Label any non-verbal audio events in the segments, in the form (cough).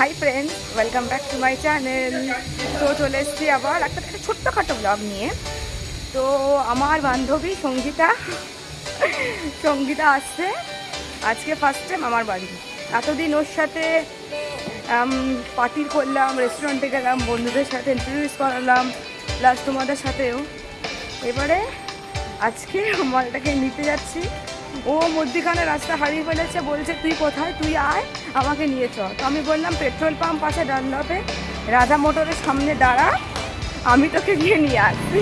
Hi friends welcome back to my channel তো চলে এসেছি আবার একটা একটা ছোট্টখাটো ব্লগ নিয়ে। তো আমার বান্ধবী সঙ্গীতা সঙ্গীতা আসছে। আজকে ফার্স্ট টাইম আমার বাড়ি এতদিন ওর সাথে পার্টি করলাম রেস্টুরেন্টে গেলাম, বন্ধুদের সাথে ইন্ট্রোডিউস করালাম প্লাস তোমাদের সাথেও। এবারে আজকে মালটাকে নিতে যাচ্ছি। ও মধ্যিখানে রাস্তা হারিয়ে ফেলেছে বলছে তুই কোথায়? তুই আয় আমাকে নিয়ে চ তো আমি বললাম পেট্রোল পাম্প আছে ডানলপে রাজা মোটরের সামনে দাঁড়া আমি তোকে গিয়ে নিয়ে আসছি।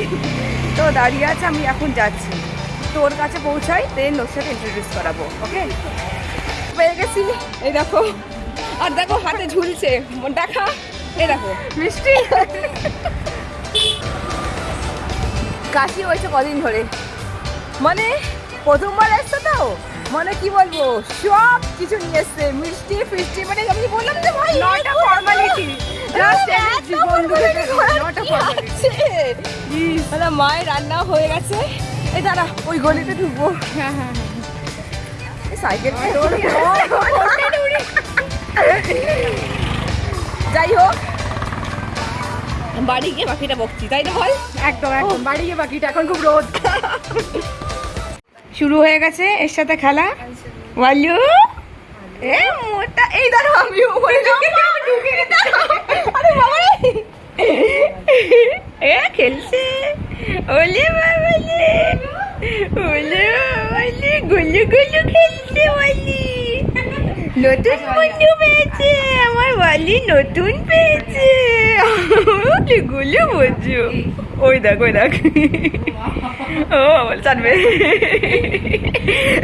তো দাঁড়িয়ে আছে আমি এখন যাচ্ছি। তোর কাছে পৌঁছাই দেন ওর সাথে ইন্ট্রোডিউস করাবো ওকে পেয়ে গেছি। এই দেখো আর দেখো হাতে ঝুলছে। দেখা এই দেখো। মিষ্টি। কাশি হয়েছে কদিন ধরে। মানে প্রথমবার এসছে তো মানে কি বলব সব কিছু নিয়ে এসছে মিষ্টি ফিষ্টি মানে আমি বললাম যে ভাই not a formality just not a formality মানে মায়ের রান্না হয়ে গেছে। এই দাঁড়া ওই গলিতে ঢুকবো। হ্যাঁ হ্যাঁ সাইকেল যাই হোক। বাড়ি গিয়ে বাকিটা বকছি তাই না বল? একদম একদম বাড়ি গিয়ে বাকিটা এখন খুব রোদ। শুরু হয়ে গেছে এর সাথে খেলা। ওয়ালু এ মোটা এই দাঁড়া আমি উপরে আরে বাবা এ খেলছে। ওলে বাবালে ওলে বাবালে গুলু গুলু খেলছে ওয়ালি নতুন বন্ধু পেয়েছে আমার ওয়ালি নতুন পেয়েছে। ওলে গুলু বন্ধু ওই দেখ ওই দেখ ও বল চাটবে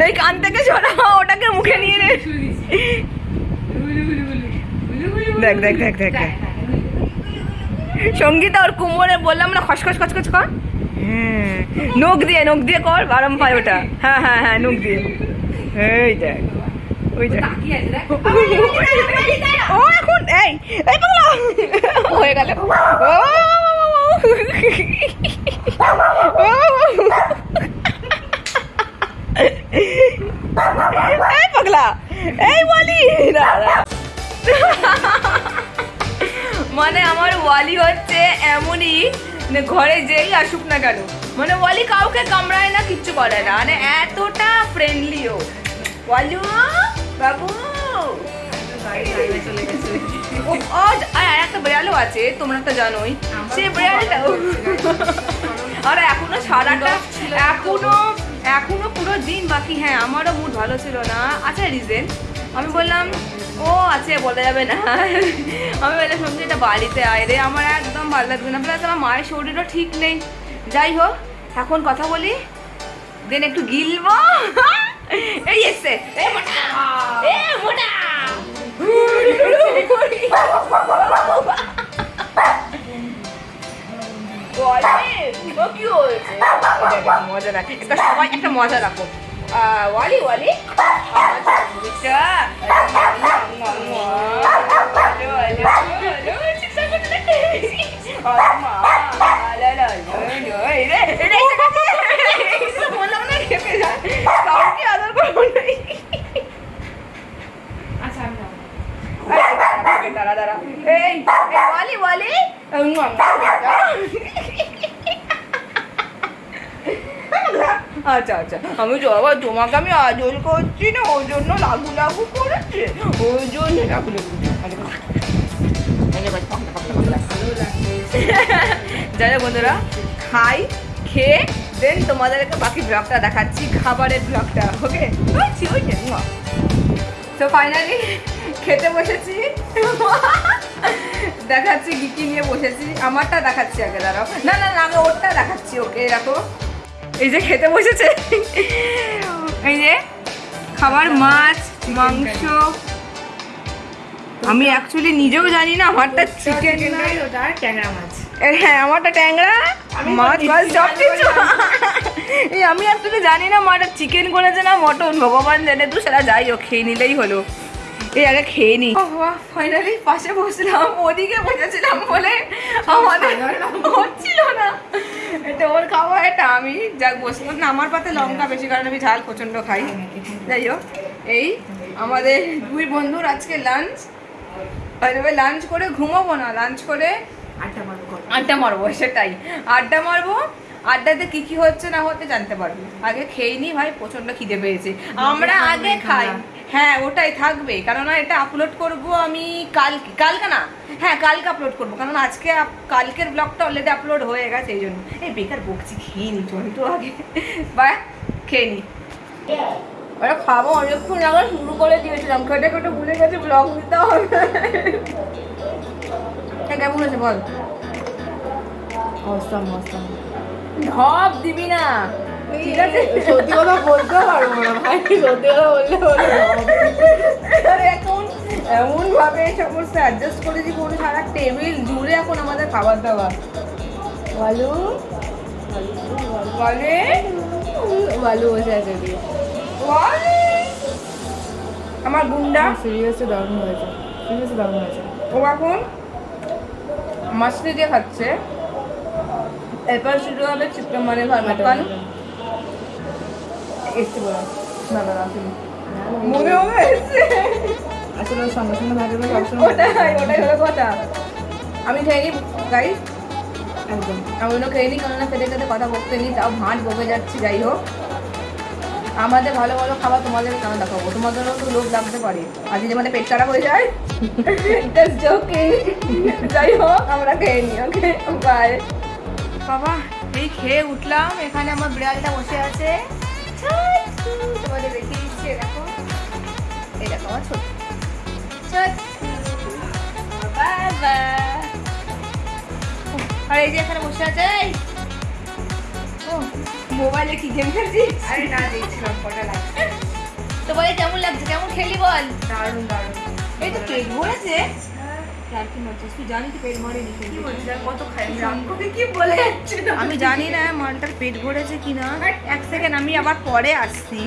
এই কান থেকে সরা ওটাকে মুখে নিয়ে নে দেখ দেখ দেখ দেখ দেখ সঙ্গীতা ওর কুমোরে বললাম না খসখস খসখস কর নখ দিয়ে নখ দিয়ে কর বারম পায় ওটা হ্যাঁ হ্যাঁ হ্যাঁ নখ দিয়ে এই দেখ ওই দেখ ও এখন এই এই পাগলা। হয়ে গেল। এই পাগলা এই বলি মানে আমার ওয়ালি হচ্ছে এমনই মানে ঘরে যেই আসুক না কেন। মানে ওয়ালি কাউকে কামড়ায় না কিচ্ছু করে না। মানে এতটা ফ্রেন্ডলিও ওয়ালু বাবু। ও ও, আর একটা বিড়ালও আছে তোমরা তো জানোই। সে বিড়ালটাও। আর এখনও সারাটা এখনও এখনও পুরো দিন বাকি। হ্যাঁ আমারও মুড ভালো ছিল না। আচ্ছা রিজেন আমি বললাম ও আছে বলা যাবে না। আমি বললাম সঙ্গে এটা বাড়িতে আয় রে আমার একদম ভালো লাগছে না। প্লাস আমার মায়ের শরীরও ঠিক নেই। যাই হোক এখন কথা বলি। দেন একটু গিলবো। এই এসছে ও কি হয়েছে? এটা একটা মজা রাখো একটা সবাই একটা মজা রাখো আহ, ওয়ালি ওয়ালি আমার চমড়িটা। ওয়ালি, ওয়ালি, ওয়ালি, চিৎকার করতে থাকে। আরে মা, লা, লা, লা, লা, এই রে, এই রে, এসে গেছে। এই তো বললাম না, খেপে যায়। কাউকে আদর করবো না। আচ্ছা আমি যাবো। এই, দাঁড়া, দাঁড়া। এই, এই, ওয়ালি, ওয়ালি। আচ্ছা আচ্ছা। আমি আবার তোমাকে আমি আজল করছি না, ওই জন্য লাগু লাগু করেছে। ওই জন্য লাগু লাগু যাই বন্ধুরা, খাই, খেয়ে দেন তোমাদেরকে বাকি ব্লগটা দেখাচ্ছি, খাবারের ব্লগটা ওকে ওই তো ফাইনালি খেতে বসেছি। দেখাচ্ছি কি নিয়ে বসেছি। আমারটা দেখাচ্ছি আগে, দাঁড়াও। না না না, আমি ওরটা দেখাচ্ছি ওকে দেখো এই যে খেতে বসেছে। এই যে খাবার মাছ মাংস। আমি অ্যাকচুয়ালি নিজেও জানি না আমারটা চিকেন ট্যাংরা মাছ। হ্যাঁ আমারটা ট্যাংরা মাছ মাছ সব কিছু এই আমি অ্যাকচুয়ালি জানি না মাটা চিকেন করেছে না মটন। ভগবান জানে তো সেটা যাই হোক খেয়ে নিলেই হলো। এই আগে খেয়ে নি। ফাইনালি পাশে বসলাম ওদিকে বসেছিলাম বলে আমাদের হচ্ছিল না। এটা ওর খাওয়া এটা আমি। যাক বসলাম না আমার পাতে লঙ্কা বেশি কারণ আমি ঝাল প্রচণ্ড খাই। যাই হোক এই আমাদের দুই বন্ধুর আজকে লাঞ্চ এবার লাঞ্চ করে ঘুমাবো না লাঞ্চ করে আড্ডা মারবো। আড্ডা মারবো সেটাই। আড্ডা মারবো আড্ডাতে কি কি হচ্ছে না হচ্ছে জানতে পারব। আগে খেয়ে নি ভাই প্রচণ্ড খিদে পেয়েছে। আমরা আগে খাই। হ্যাঁ ওটাই থাকবে। কারণ এটা আপলোড করব আমি কালকে। কালকে না হ্যাঁ কালকে আপলোড করব। কারণ আজকে কালকের ব্লগটা অলরেডি আপলোড হয়ে গেছে, এই জন্য। এই বেকার বকছি, খেয়ে নি তো আগে। বা, খেয়ে নি। ওরা খাব, অনেকক্ষণ আবার শুরু করে দিয়েছিলাম। কেটে কেটে ভুলে গেছে ব্লগ দিতে হবে। কেমন হয়েছে বল? অসম অসম। ঢপ দিবি না। ঠিক আছে? সত্যি কথা বলতে পারব না ভাই সত্যি কথা বললে বলে এখন এমন ভাবে সমস্ত অ্যাডজাস্ট করেছি কোনো সারা টেবিল জুড়ে এখন আমাদের খাবার দাবার। ভালো বলে? ভালো বসে আছে আমার গুন্ডা? সিরিয়াসলি দারুণ হয়েছে। সিরিয়াসলি দারুণ হয়েছে। ও এখন মাছলি দিয়ে খাচ্ছে এরপর শুরু হবে চিকেন মানে ভারমাকান এসছে বলা না না না মনে হবে আসলে সঙ্গে সঙ্গে সবসময় ওটাই ওটাই হলো কথা। আমি খেয়ে নিই গাইস একদম। আমি অন্য খেয়ে নিই কেননা খেতে খেতে কথা বলতে নিই তাও ভাঁট বকে যাচ্ছি যাই হোক। আমাদের ভালো ভালো খাবার তোমাদের কেন দেখাবো? তোমাদেরও তো লোভ লাগতে পারে। আর যদি আমাদের পেট খারাপ হয়ে যায় যাই হোক আমরা খেয়ে নিই ওকে বাই বাবা এই খেয়ে উঠলাম এখানে আমার বিড়ালটা বসে আছে। তোমাদের দেখিয়ে দিচ্ছি দেখো। এই দেখো আমার ছোট বাবা। আর এই যে এখানে বসে আছে মোবাইলে কি গেম খেলছিস? আরে না দেখছিলাম কটা লাগছে। তো বলে কেমন লাগছে? কেমন খেলি বল? দারুণ দারুণ। এই তো পেট ভরেছে। আমি জানি না মালটার পেট ভরেছে কিনা। এক সেকেন্ড আমি আবার পরে আসছি।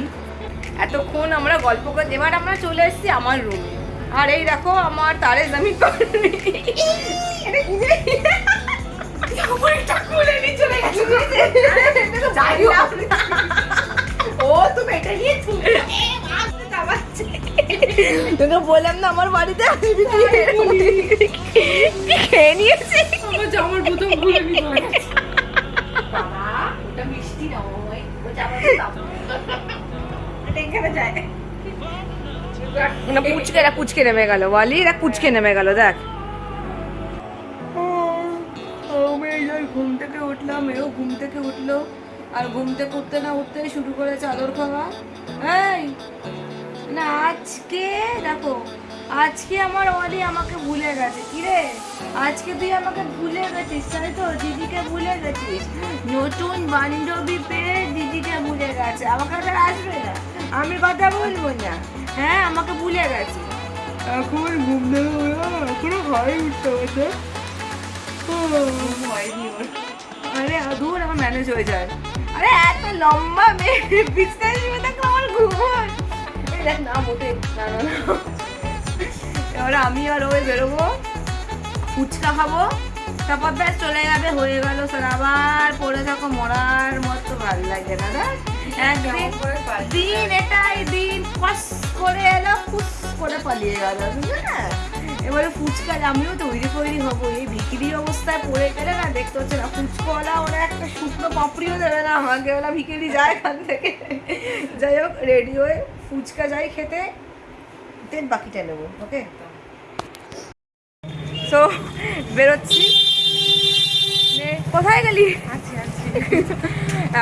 এতক্ষণ আমরা গল্প করে এবার আমরা চলে এসেছি আমার রুমে আর এই দেখো আমার তারে চলে গেছে। (laughs) না। ও তুমি এটা নিয়ে তোকে বললাম না আমার বাড়িতে আসবি। খেয়ে নিয়েছি? আমার জামার বোতল মিষ্টি নয় ও জামার যায় না পুচকে এরা কুচকে নেমে গেল বলি এরা কুচকে নেমে গেল দেখ। ঘুম থেকে উঠলাম এও ঘুম থেকে উঠল। আর ঘুম থেকে না উঠতে শুরু করে চাদর খাওয়া। এই না আজকে দেখো আজকে আমার অলি আমাকে ভুলে গেছে। কি রে? আজকে তুই আমাকে ভুলে গেছিস তাই তো? দিদিকে ভুলে গেছিস। নতুন বান্ধবী পেয়ে দিদিকে ভুলে গেছে। আমাকে আর আসবে না। আমি কথা বলব না। হ্যাঁ আমাকে ভুলে গেছে। এখন ঘুম এখনও হয় উঠতে হচ্ছে হয়নি ওর। আরে দূর আমার ম্যানেজ হয়ে যায়। আরে এত লম্বা মেয়ে। বিছনায় শুয়ে থাকলে আমার ঘুম। দেখ না মোটে না না না। এবার আমি আর ওই বেরোবো ফুচকা খাব তারপর ব্যাস চলে যাবে হয়ে গেল স্যার আবার পড়ে থাকো মরার মতো ভালো লাগে না দেখ। একদিন দিন এটাই দিন ফস করে এলো ফুস করে পালিয়ে গেল বুঝলে? না এবারে ফুচকা আমিও তৈরি তৈরি হব এই বিক্রি অবস্থায় পড়ে গেলে না দেখতে হচ্ছে না ফুচকওয়ালা ওরা একটা শুকনো পাপড়িও দেবে না আমাকে ওরা ভিকিরি যায় এখান থেকে। যাই হোক রেডি হয়ে ফুচকা যাই খেতে দেন বাকিটা নেব ওকে সো বেরোচ্ছি। কোথায় গেলি?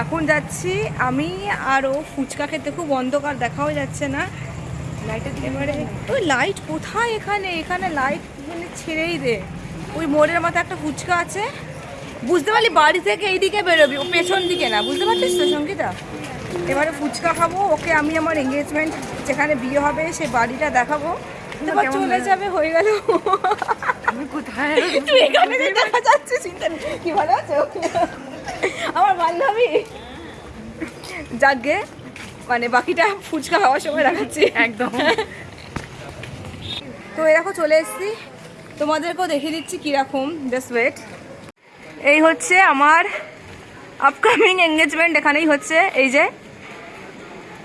এখন যাচ্ছি আমি আরও ফুচকা খেতে খুব অন্ধকার দেখাও যাচ্ছে না। এবারে ওই লাইট কোথায় এখানে? এখানে লাইট মানে ছেড়েই দে। ওই মোড়ের মাথায় একটা ফুচকা আছে। বুঝতে পারলি বাড়ি থেকে এইদিকে বেরোবি ও পেছন দিকে না। বুঝতে পারছিস তো সঙ্গীতা? এবারে ফুচকা খাব ওকে আমি আমার এঙ্গেজমেন্ট যেখানে বিয়ে হবে সে বাড়িটা দেখাবো। তারপর চলে যাবে হয়ে গেল। আমি কোথায়? তুই এখানে দেখা যাচ্ছে চিন্তা কি ভালো আছো আমার বান্ধবী। যাকে মানে বাকিটা ফুচকা খাওয়ার সময় দেখাচ্ছি। একদম। তো এরকম চলে এসেছি। তোমাদেরকেও দেখিয়ে দিচ্ছি কীরকম জাস্ট ওয়েট এই হচ্ছে আমার আপকামিং এঙ্গেজমেন্ট এখানেই হচ্ছে। এই যে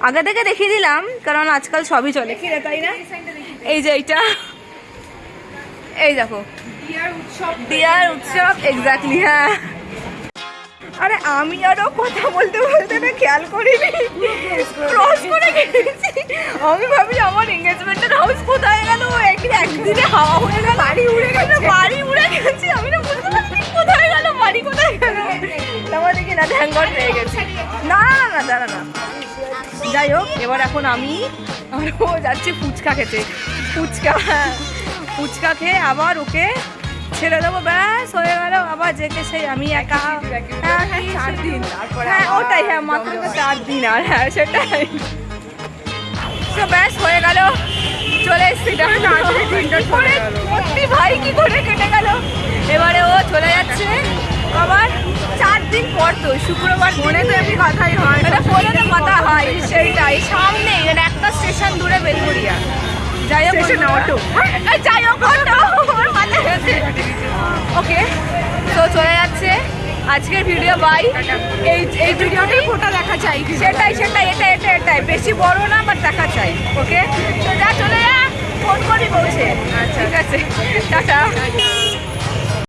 আগে থেকে দেখিয়ে দিলাম কারণ আজকাল সবই চলে। কি রে তাই না? এই যে এইটা। এই দেখো। বিয়ার উৎসব। দিয়ার উৎসব এক্স্যাক্টলি হ্যাঁ। আরে আমি আরও কথা বলতে বলতে না খেয়াল করিনি। ক্রস করে গেছি আমি ভাবি আমার এঙ্গেজমেন্টের হাউস কোথায় গেল? একদিন একদিনে হাওয়া হয়ে গেল। বাড়ি উড়ে গেল বাড়ি উড়ে গেছে। আমি না বুঝতে পারছি কোথায় গেল বাড়ি কোথায় গেল। তারপর দেখি না ধ্যাঙ্গর পেয়ে গেছি। না না না দাঁড়া না যাই হোক এবার এখন আমি আরও যাচ্ছি ফুচকা খেতে। ফুচকা ফুচকা খেয়ে আবার ওকে ছেড়ে দেবো। ব্যাস হয়ে গেল আবার যেকে সেই আমি একা। হ্যাঁ, চার দিন, হ্যাঁ ওটাই হ্যাঁ মাত্র তো চার দিন আর হ্যাঁ সেটাই। তো ব্যাস হয়ে গেল। চলে এসছি সত্যি ভাই কি করে কেটে গেল? এবারে ও চলে যাচ্ছে। আবার চার দিন পর তো শুক্রবার মনে তো এমনি কথাই হয়। এটা ফোনে তো কথা হয় সেইটাই। সামনে এটা একটা স্টেশন দূরে বেলগুড়িয়া। যাই হোক না, বন্ধুরা- যাই হোক অটো। ওকে তো চলে যাচ্ছে। আজকের ভিডিও বাই এই এই ভিডিওটাই ফোটা দেখা চাই সেটাই সেটাই এটা এটা এটাই। বেশি বড় না বাট দেখা চাই ওকে তো যা চলে যা ফোন করি বলছে। ঠিক আছে। টাটা।